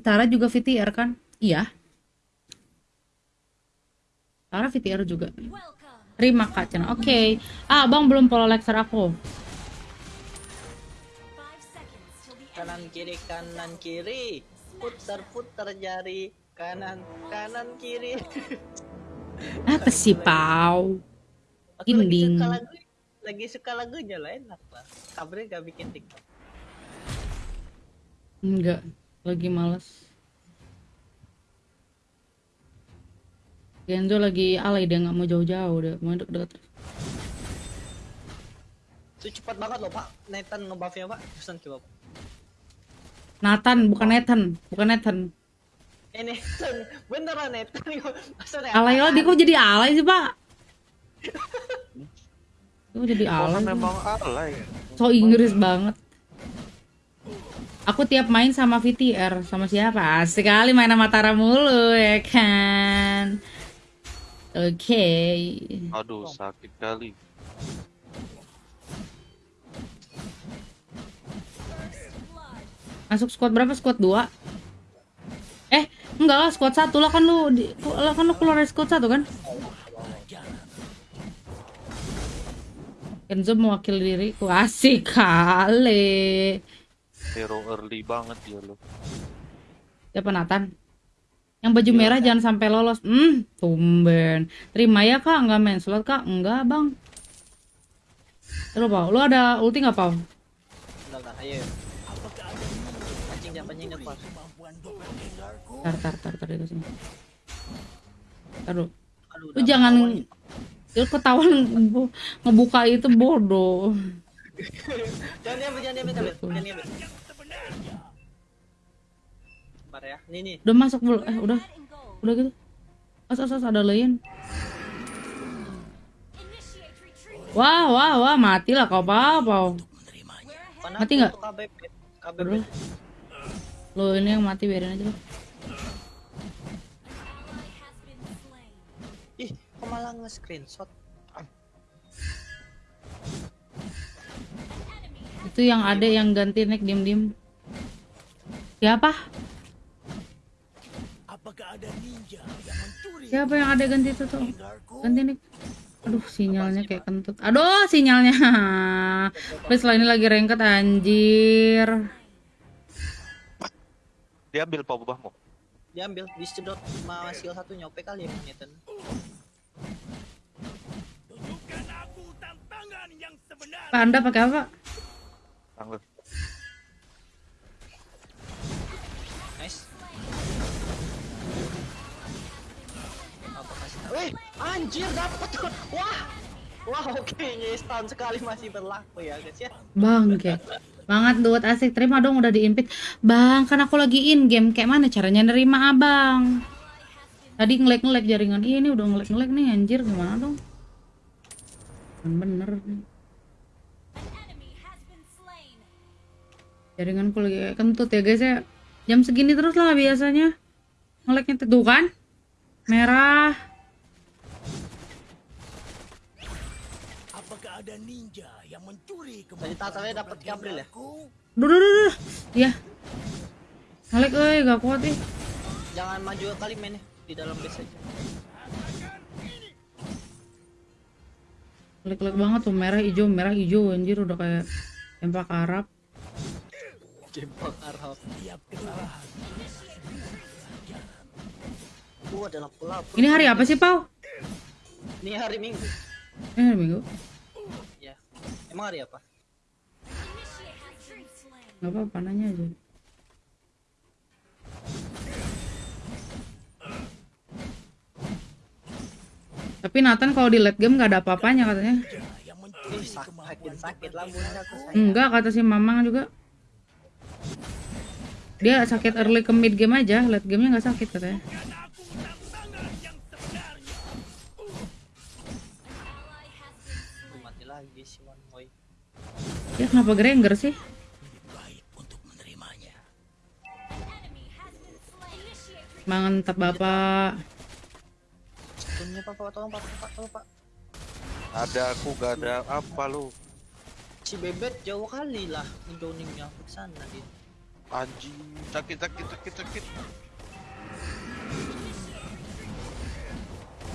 Tara juga VTR kan? Iya. Tara VTR juga. Terima Kak. Oke. Ah, Bang belum follow lecture aku. kanan kiri kanan kiri putar putar jari kanan kanan kiri Apa sih, Pau? aku lagi Inding. suka lagu lagi suka lagunya lah enak lah kabarnya gak bikin tiktok Enggak, lagi males. Genzo lagi alay dia nggak mau jauh-jauh dia mau deket-deket. itu cepat banget loh pak Nathan ngebuffnya pak pesan coba Pak. Nathan bukan Nathan, bukan Nathan. eh Nathan beneran Nathan maksudnya Alay lah dia kok jadi alay sih pak? Kok jadi alay? Sih? memang alay. So Inggris banget. Aku tiap main sama VTR sama siapa? Asik kali main sama Tara mulu ya kan. Oke. Aduh, sakit kali. Masuk squad berapa? Squad 2? Eh, enggak lah squad 1 lah kan lu di, lah kan lu keluar dari squad 1 kan? Kenzo mewakili diriku. Asik kali. Hero early banget dia lo. Siapa Nathan? Yang baju merah jangan sampai lolos. Hmm, tumben. Terima ya kak, enggak main slot kak? Enggak bang. Lu Pau, lu ada ulti nggak? Bentar, bentar, ayo anjing jangan anjing depan Tar, tar, tar, tar, itu sini. Taruh. aduh Lu jangan lu ketahuan ngebu- ngebuka itu bodoh. Jangan diambil jangan diambil jangan diambil jangan diambil Bentar ya nih nih Udah masuk belum? Eh, udah. Udah gitu. As, as, as, ada lain. Wah, wah, wah, mati lah kau. Mana Mati nggak? Lo ini yang mati biarin aja ih kok malah nge-screenshot Itu yang ada yang ganti neck diem-diem. Siapa? Siapa yang ada ganti itu tuh? Ganti neck. Aduh, sinyalnya kayak kentut. Aduh, sinyalnya. Please lah ini lagi rengket anjir. Dia ambil pau bawahmu. diambil disedot sama skill satu nyopek kali ya Nathan Pak Anda pakai apa? Tangguh. nice apa kasih Wih, anjir dapet wah wah oke yes tahun sekali masih berlaku ya guys ya Bangke. Banget duet asik. Terima dong udah diimpit. Bang, kan aku lagi in game. Kayak mana caranya nerima abang? Tadi ngelek-ngelek jaringan. Iya, ini udah ngelek-ngelek nih anjir. Gimana dong? Bener. nih. Jaringanku lagi kentut ya guys ya. Jam segini terus lah biasanya. Ngeleknya tuh kan? Merah. tadi tatarnya dapat Gabriel ya Duh, duh, duh, duh. Iya. Ngelek euy, gak kuat ih. jangan maju kali mainnya di dalam base aja Klik-klik banget tuh merah hijau merah hijau anjir udah kayak tempat Arab. Jempol Arab gua adalah pelapor Ini hari apa sih, Pau? ini hari minggu Ini hari Minggu. ya emang hari apa Gak apa-apa nanya aja. Tapi Nathan kalau di late game gak ada apa-apanya katanya. Sakit sakit lah bunda aku. Enggak kata si Mamang juga. Dia sakit early ke mid game aja, late gamenya nggak sakit katanya. Ya kenapa Granger sih? Mantap Bapak. stunnya pak pak tolong pak pak tolong pak Ada aku gak ada apa lu. si bebet jauh kali lah ngejoningnya ke sana dia Anjing, sakit sakit sakit sakit.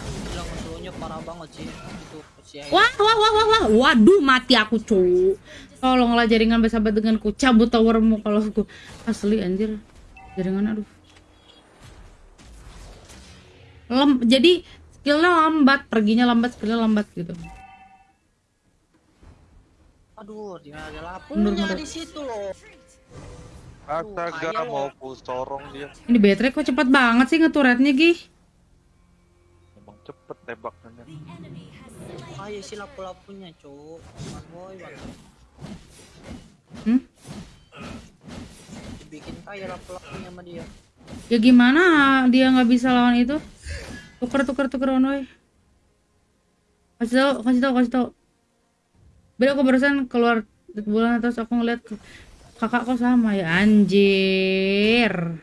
Gila musuhnya parah banget sih itu si. Wah, wah, wah, wah, wah. Waduh, mati aku, cu. Tolonglah jaringan bersahabat denganku. Cabut towermu kalau aku asli anjir. Jaringan aduh. Lem, jadi skillnya lambat, perginya lambat, skillnya lambat gitu. Aduh, dia ada mundur. di situ loh. Astaga, ayo. mau ku sorong dia. Ini baterai kok cepat banget sih ngeturretnya, Gi? Emang cepet tembaknya. Ayo sih lapu-lapunya, cuk. Boy. Hmm? Dibikin kaya lapu-lapunya sama dia. Ya gimana dia nggak bisa lawan itu? Tuker, tuker, tuker, on way. Kasih tau, kasih tau, kasih tau. Beda aku barusan keluar bulan terus aku ngeliat kakak kok sama ya anjir.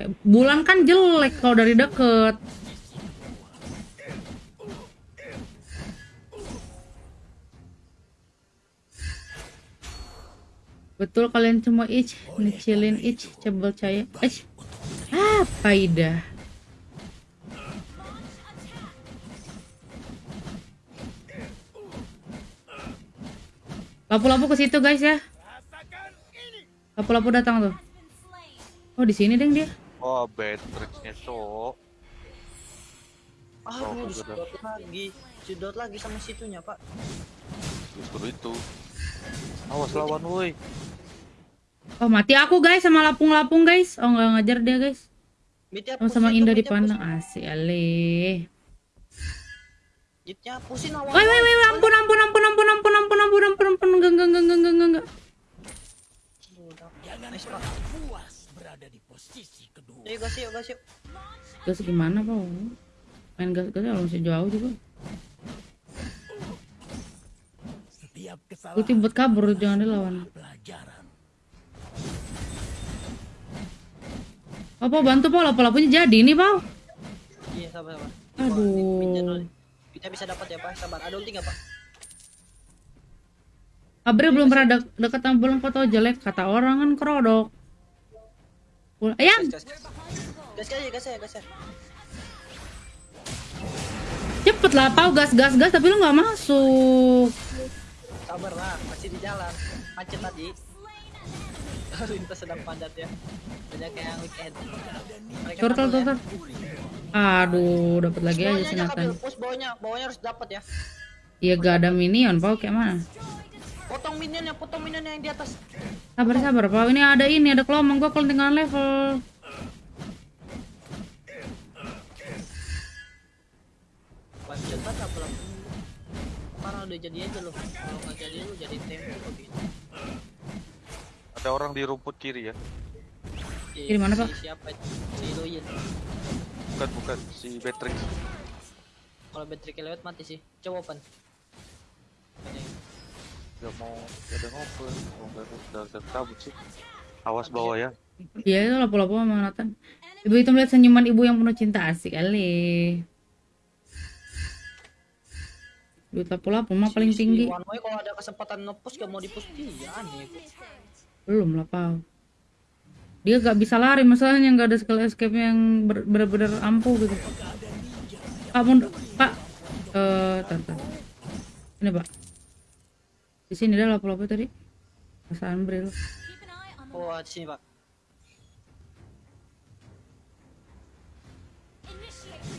Eh, Bulan kan jelek kalau dari deket. Betul kalian semua ich, ngecilin ich, cebel caya. Ich. Apa ida? Lapu-lapu ke situ guys ya. Lapu-lapu datang tuh. Oh di sini deng dia. Oh, Beatrixnya cok. Ah, Oh, mau disedot lagi. Sedot lagi sama situnya, Pak. Justru itu. Awas lawan woi. Oh mati aku guys sama lapung-lapung guys. Oh nggak ngajar dia guys. Mitnya Sama-sama pusin, indah mitnya dipandang. Asik ale. Mitnya pusin awal. Woi woi woi ampun ampun ampun enggak enggak enggak enggak enggak enggak. Jangan pernah puas berada di posisi kedua. Ayo gas yuk gas yuk. Gas gimana kau? Main gas gas ya, langsung sejauh juga. Setiap kesalahan. Putih buat kabur jangan dilawan. Pelajaran. Apa bantu Paul? Apa lapunya jadi ini Paul? Iya sabar sabar. Aduh. Kita bisa dapat ya Pak. Sabar. Ada ulti nggak Pak? Abre belum pernah dek dekat sama bulan foto jelek kata orang kan kerodok. Ayam, Gas, gas. Gas aja, gas aja, gas aja. cepet lah pau gas gas gas tapi lu nggak masuk. Sabar lah, masih di jalan. Macet tadi. Lintas sedang padat ya. Banyak kayak weekend. Turtle kabur ya. turtle. Aduh, dapat lagi aja push bawahnya, bawahnya harus dapat ya. Iya gak ada minion, pau kayak mana? Potong minionnya, potong minionnya yang di atas. Sabar sabar, pau ini ada ini ada kelomang gua kalau tinggal level. Pancet banget apa lah. Parah udah jadi aja loh. Kalau nggak jadi lu jadi tempo begitu. Ada orang di rumput kiri ya. Kiri mana, Pak? Si siapa itu? Si Loyin. Bukan bukan si Beatrix. Kalau battery lewat mati sih. Coba open. Gak mau gak ada ngobrol. Mau gak udah udah kabut sih. Awas bawah ya. Iya itu lapu-lapu sama Nathan. Ibu itu melihat senyuman ibu yang penuh cinta asik kali. Duit lapu-lapu mah paling tinggi. One Way kalau ada kesempatan ngepush gak mau dipush dia aneh. Belum lah pau. Dia gak bisa lari masalahnya nggak ada skill escape yang bener-bener ampuh gitu. Pak mundur, Pak. Eh, tar, tar. Ini Pak. Di sini ada lapu-lapu tadi. Perasaan bril. Oh di sini pak.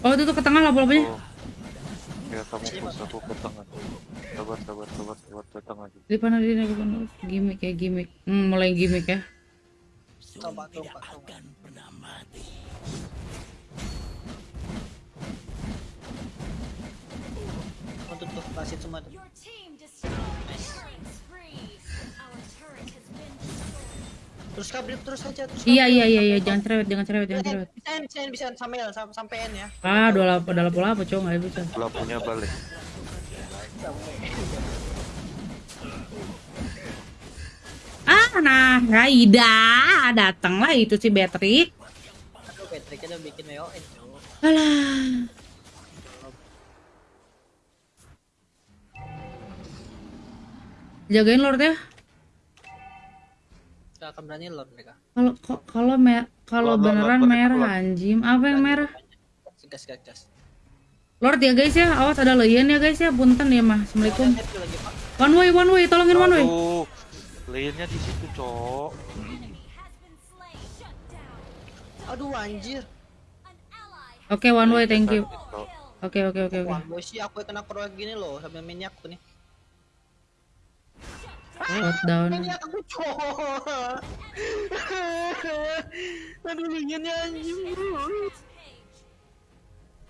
Oh itu tuh ke tengah lapu-lapunya. Oh. Ya kamu push aku ke tengah. Sabar sabar sabar sabar ke tengah aja. Di mana di mana gimmick ya gimmick. Hmm, mulai gimmick ya. Coba coba coba. Untuk tuh basit semua tuh. Terus kabel terus aja terus. Iya iya iya iya jangan cerewet jangan cerewet jangan cerewet. Bisa bisa bisa sampai sampai sampein ya. Ah udah lapu udah lapu-lapu cowok nggak bisa. Lampunya balik. Ah nah Raida datanglah itu si Patrick. Aduh Patrick udah bikin WON. Alah. Jagain Lord ya. Akan berani lord mereka. Kalau kok- kalau me- kalau beneran Lord, merah Lord. anjim. Apa yang merah? Gas gas gas. Lord ya guys ya, awas ada leyen ya guys ya, punten ya mah. Assalamualaikum. One way, one way, tolongin one way. Aduh, lainnya di situ, Cok. Aduh anjir. Oke, one way, thank you. Oke, oke, oke, oke. Boy sih aku kena proyek gini loh sambil minyak aku nih. Minyak aku cowok. Aduh minyannya anjir.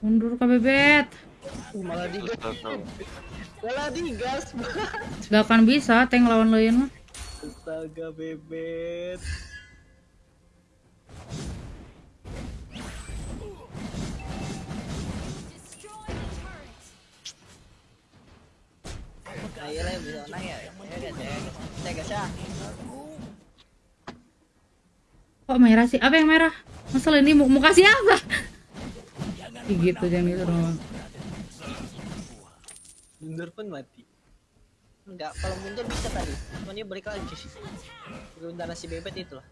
Mundur ke bebet. Malah digas. Malah digas. Gak akan bisa tank lawan leyen mah. Astaga bebet. destroy the turret. Nah, iya lah bisa menang ya. Kok merah sih? Apa yang merah? Masalah ini mu muka siapa? Ih, gitu jangan gitu dong. Mundur pun mati. Enggak, kalau mundur bisa tadi. Cuman dia balik lagi. Sementara si bebet itu lah.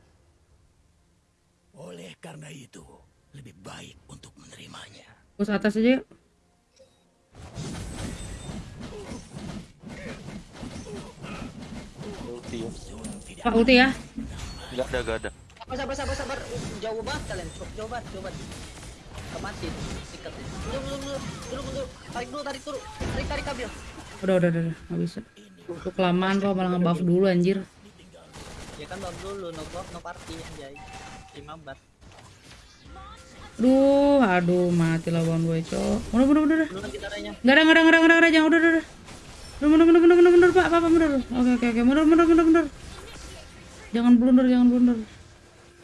Oleh karena itu, lebih baik untuk menerimanya. Terus atas aja yuk. Ulti ya. Pak ulti ya. Nggak ada, nggak ada. Sabar, sabar, sabar, sabar. Uh, Jauh banget kalian. Jauh, banget, jauh banget. Kemati. Sikat ya. Mundur, mundur. Mundur, mundur. Tarik dulu, tarik dulu. Tarik, tarik kabel. Udah, udah, udah, udah. Nggak bisa. Tuh kelamaan kok malah nge-buff dulu anjir. Ya kan bab dulu, no buff, no party anjay. 5 bat. Aduh, aduh, mati lawan gue, cok. Mundur, mundur, mundur. Dulu kan gitaranya. Gak ada, gak ada, gak ada, gak ada, gak ada, jangan, udah, udah, udah. Mundur, mundur, mundur, mundur, mundur, mundur, pak, pak, mundur. Oke, oke, oke, mundur, mundur, mundur, mundur. Jangan blunder, jangan blunder.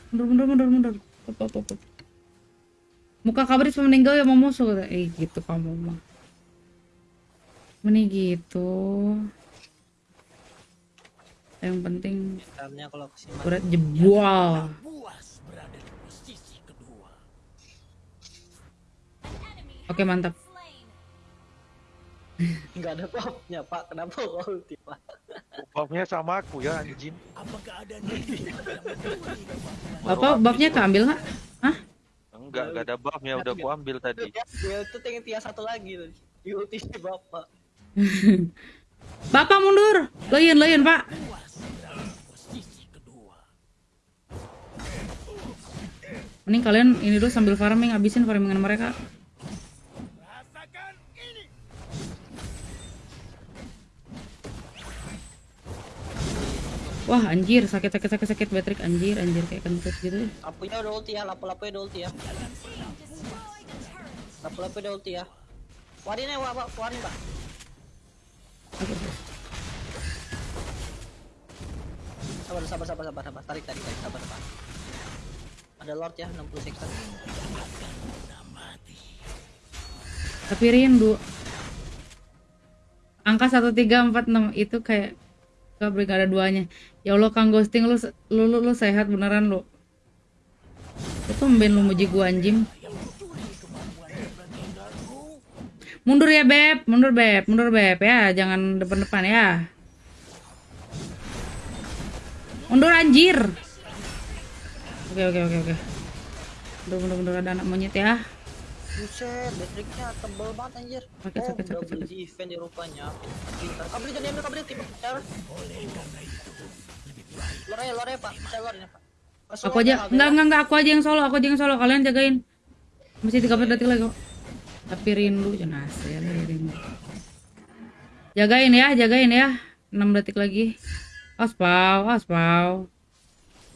Mundur, mundur, mundur, mundur. Up, up, up. Muka kabris meninggal ya mau musuh kata. Eh, gitu kamu mah. Meni gitu. Yang penting berat jebol. Oke, mantap. Enggak ada buffnya, Pak. Kenapa ulti, Pak? Buffnya sama aku ya, anjing. Apakah ada negeri yang mencuri Apa buffnya keambil nggak? Hah? Enggak, enggak ada buffnya, udah aku ambil tadi. Ya, itu tinggal tiga satu lagi. Di ulti si Bapak. Bapak mundur. Leyen, leyen, Pak. Mending kalian ini dulu sambil farming, habisin farmingan mereka. Wah anjir sakit sakit sakit sakit Patrick anjir anjir kayak kentut gitu. Lampunya udah ulti ya, lampu-lampunya udah ulti ya. Lampu-lampunya udah ulti ya. Warin ya, Pak. Warin, Pak. Sabar, sabar, sabar, sabar, sabar. Tarik, tarik, tarik. Sabar, Pak. Ada Lord ya, 60 sektor. Tapi rindu. Angka 1346 itu kayak gak beri gak ada duanya. Ya Allah Kang Ghosting lu lu lu, lu sehat beneran lu. Itu mben lu muji gua anjing. Mundur ya beb, mundur beb, mundur beb ya, jangan depan-depan ya. Mundur anjir. Oke oke oke oke. Mundur mundur mundur ada anak monyet ya. Buset, baterainya tebel banget anjir. Oh, double sakit. defense di rupanya. Pintar. Kabel jadi ambil kabel tipe. Cara. Lore, lore, Pak. Saya lore Pak. Langsung Aku aja enggak enggak enggak aku aja yang solo, aku aja yang solo. Kalian jagain. Masih 13 detik lagi kok. Tapi rindu ya rindu. Jagain ya, jagain ya. 6 detik lagi. Aspau, aspau.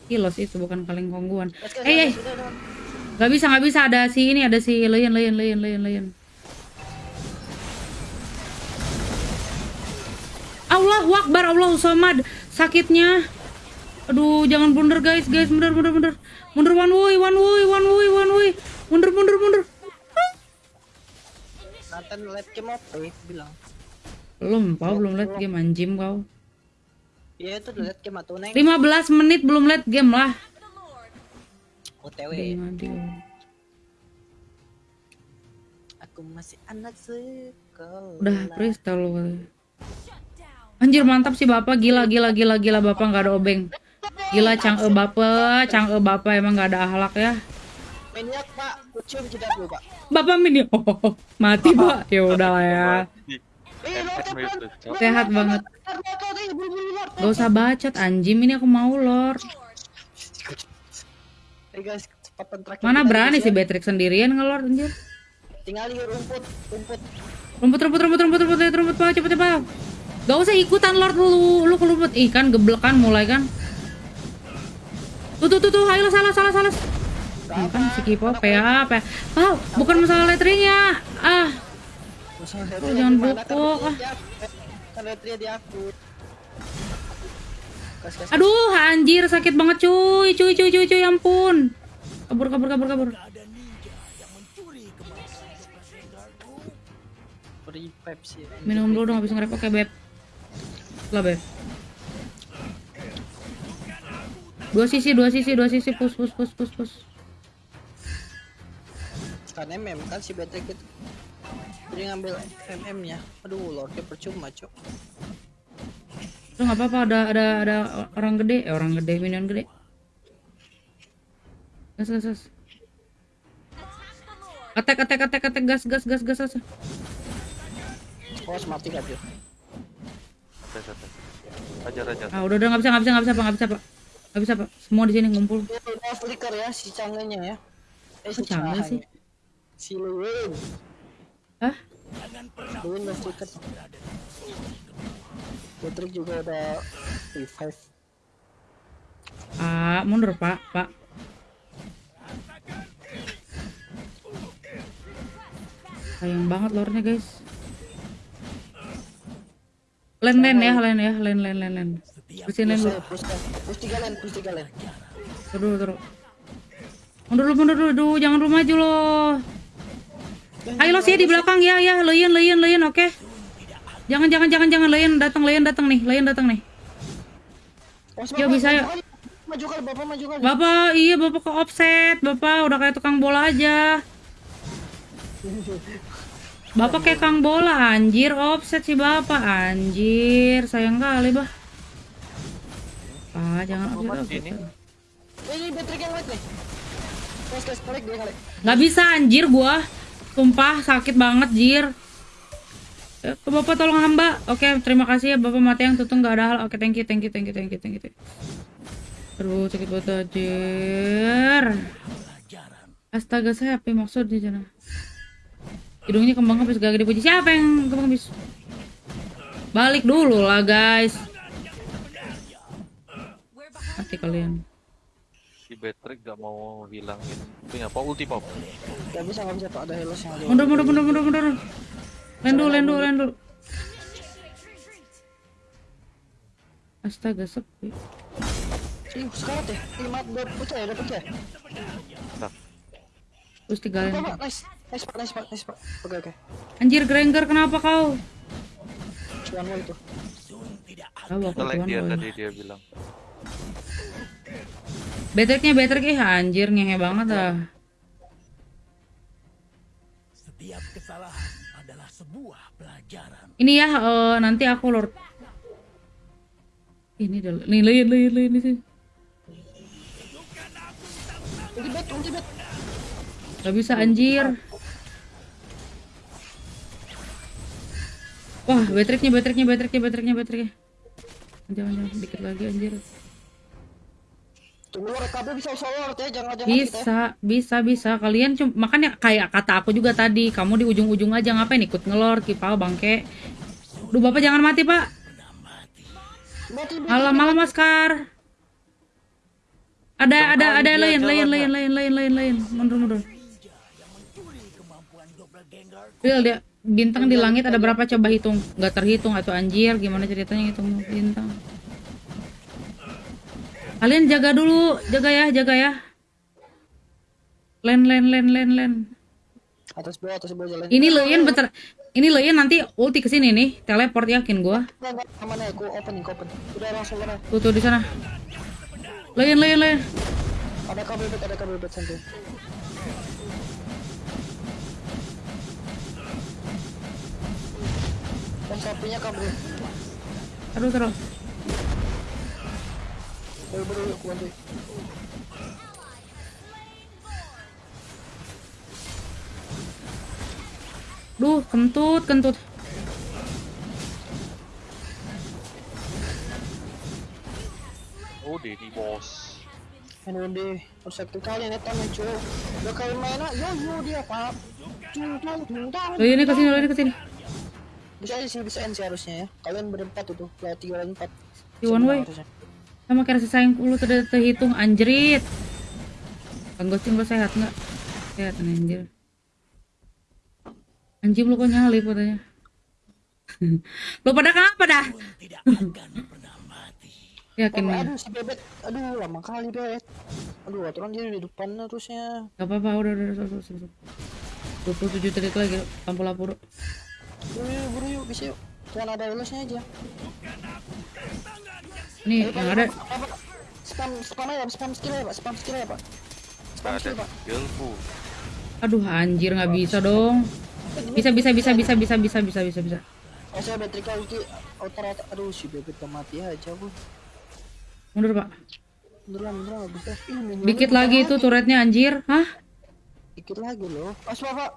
Kilos itu bukan kaleng kongguan. Eh, eh, Gak bisa, gak bisa. Ada si ini, ada si Leyen, Leyen, Leyen, Leyen, Leyen. Allahu Akbar, Allahu Somad. Sakitnya. Aduh, jangan blunder guys, guys. Mundur, mundur, mundur. Mundur one way, one way, one way, one way. Mundur, mundur, mundur. Nathan let game apa ya? Bilang. Belum, kau belum liat game anjim kau. Ya itu let game atau neng. 15 menit belum liat game lah. OTW. Aku masih anak sekolah. Udah, freestyle lu. Anjir mantap sih bapak, gila, gila, gila, gila bapak nggak ada obeng. Gila Chang E Bapak, Chang E Bapak emang gak ada akhlak ya. Maniak pak, kucium kita dulu pak. Bapak mini, oh, mati pak. Ya udah lah ya. Eh, Sehat banget. Gak usah bacot anjim ini aku mau lord. Eh guys, kecepatan terakhir. Mana berani guys, si ya. Beatrix sendirian ngelord anjir. Tinggal di rumput, rumput. Rumput rumput rumput rumput rumput rumput rumput pak cepet. Gak usah ikutan lord lu lu ke rumput. Ih kan geblek kan mulai kan. Tuh tuh tuh tuh ayo salah salah salah. Nah, kan si Kipo PA PA. Oh, bukan masalah letteringnya. Ah, Masalah Oh, jangan? Kan bokok, di aku. Kan retri di aku. Gas. aduh anjir sakit banget cuy cuy cuy cuy cuy ampun. Kabur kabur kabur kabur. Ada ninja yang mencuri kemampuan doppelgangerku. Free Pepsi. Minum dulu dong habis ngerep. Oke beb. Lah beb. Dua sisi dua sisi dua sisi push push push push push. Kan MM kan si Betek itu. Jadi ngambil MM nya. Aduh, Lordnya percuma, Cok. Udah nggak apa-apa ada ada ada orang gede eh orang gede minion gede. Gas gas gas. Attack attack attack attack gas gas gas gas gas. Oh, mati kan dia. Tes, tes. Ajar ajar. Ah udah udah nggak bisa nggak bisa nggak bisa pak nggak bisa pak nggak bisa pak semua di sini ngumpul. Udah flicker ya si cangganya ya. Eh, Cangge Cahanya. sih? Si Lewin. Hah? Lewin udah flicker. Patrick juga udah revive. Ah mundur pak pak. Sayang banget lornya guys. Len len ya len ya len len len len. Pusin len dulu. Push tiga len, push tiga len. Terus terus. Mundur dulu mundur dulu jangan lu maju lo. Ayo lo sih di belakang ya ya leyen leyen leyen oke. Jangan jangan jangan jangan leyen datang leyen datang nih leyen datang nih. Ya, bisa, ya. maju kali. Maju kali, Bapak maju kali. Bapak iya bapak ke offset bapak udah kayak tukang bola aja. Bapak kayak kang bola anjir offset sih bapak anjir sayang kali bah. Ah jangan offset, offset. ini. Ini yang nih. Nggak bisa anjir gua. Sumpah sakit banget jir. Eh, Bapak tolong hamba. Oke, terima kasih ya Bapak mati yang tutung nggak ada hal. Oke, you, thank you, thank you, thank you, thank you. thank you. Aduh, sakit banget anjir. Astaga, saya apa maksudnya jana? Hidungnya kembang habis gak dipuji. Siapa yang kembang habis? Balik dulu lah, guys. Mati kalian. Si Patrick gak mau hilangin. Punya apa ulti pop? Gak bisa, gak bisa tuh ada helos yang ada. Mundur, mundur, mundur, mundur, mundur. Lendu, lendu, lendu. Astaga, sepi. Ih, sekarat ya. Lima, udah pecah ya, udah pecah Terus tiga lendu. Pak, nice. Nice, Pak, nice, Pak, nice, Pak. Oke, oke. Anjir, Granger, kenapa kau? Cuan wall itu. Tahu aku boy. tadi dia bilang. Betriknya, betrik ih anjir, ngehe banget ah. Setiap kesalahan adalah sebuah pelajaran. Ini ya, eh, nanti aku lord. Ini dah, nih. Ulti bet, ulti bet. Gak bisa anjir. Wah, betriknya, betriknya, betriknya, betriknya, betriknya. Jangan, jangan, dikit lagi anjir. Tunggu bisa ya, jangan jangan kita ya. Bisa, bisa, bisa. Kalian cuma makanya kayak kata aku juga tadi, kamu di ujung-ujung aja ngapain ikut ngelor kipau bangke. Duh, Bapak jangan mati, Pak. Malam malam Maskar. Ada ada ada lain lain lain lain lain lain lain. Mundur mundur. Kemampuan doppelganger Real dia bintang di langit ada berapa coba hitung? Nggak terhitung atau anjir gimana ceritanya hitung bintang? Kalian jaga dulu, jaga ya, jaga ya. Len len len len len. Atas bawah, atas bawah jalan. Ini Leyen bentar. Ini Leyen nanti ulti ke sini nih, teleport yakin gua. Aman ya, aku open, open. Udah langsung mana? Tuh tuh di sana. Leyen Leyen Leyen. Ada kabel bet, ada kabel bet santai. Dan sapinya kabel. Aduh terus. Aku bantu. Duh, kentut, kentut. Oh, Dedi bos. Aduh deh, harus aktif kali netan ya cuy. Udah kali main ah, yo yo dia pak. Cung cung cung cung. Lo ini ke sini, lo ini ke sini. Bisa aja sih, bisa sih harusnya ya. Kalian berempat itu, kalau tiga empat. Si one way. Harusnya. Sama kayak rasa sayang lu tidak terhitung anjrit. Kang Gosting lo sehat nggak? Sehat nih, anjir. Anjing lu kok nyalip katanya. lo pada kenapa dah? tidak akan pernah mati. Yakin Bapak, nih. aduh si bebet, aduh lama kali bet. Aduh aturan dia di depan terusnya. Gak apa-apa, udah, udah, udah, udah, udah. 27 detik lagi, lampu lampu. Yuk, yuk, buru yuk, bisa yuk. Tuan ada lulusnya aja. Nih, yang ada. Spam, spam aja, spam skill ya pak, spam skill ya pak. Spam skill pak. skillku. Aduh, anjir nggak bisa dong. Bisa, bisa, bisa, bisa, bisa, bisa, bisa, bisa, bisa. Oh saya Betrika ulti outer outer aduh si bebet gak mati aja bu Mundur, Pak. mundur lah mundur lah bisa Dikit lagi itu turretnya anjir. Hah? dikit lagi loh pas pak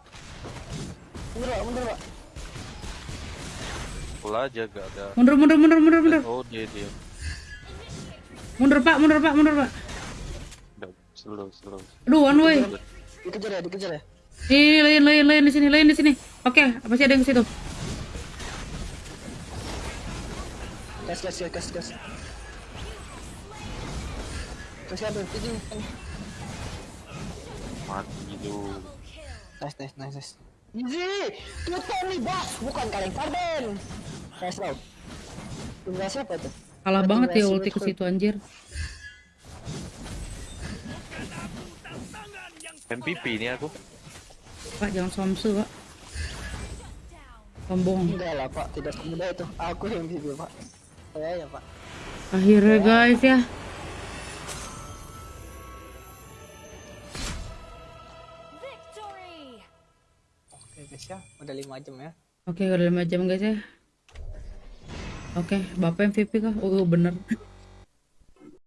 mundur pak mundur pak Pula aja gak ada. Mundur, mundur, mundur, mundur, mundur. Oh, dia dia. Mundur, Pak, mundur, Pak, mundur, Pak. Slow slow. Aduh, one way. dikejar ya dikejar ya Ini lain, lain, lain di sini, lain di sini. Oke, pasti ada yang ke situ. gas gas gas gas gas gas ya bro ini Mati lu. nice nice nice nice Easy, Pluton nih bos, bukan kaleng Farben. Nice round. Tunggal siapa tuh? Kalah banget ya ulti ke situ anjir. MVP ini aku. Pak, jangan somsu, Pak. Sombong. Enggak lah pak, tidak semudah itu. Aku yang MVP pak. Saya ya pak. Akhirnya guys ya. Victory! Oke guys ya, udah 5 jam ya. Oke, udah 5 jam guys ya. Oke, Bapak MVP kah? Oh, bener.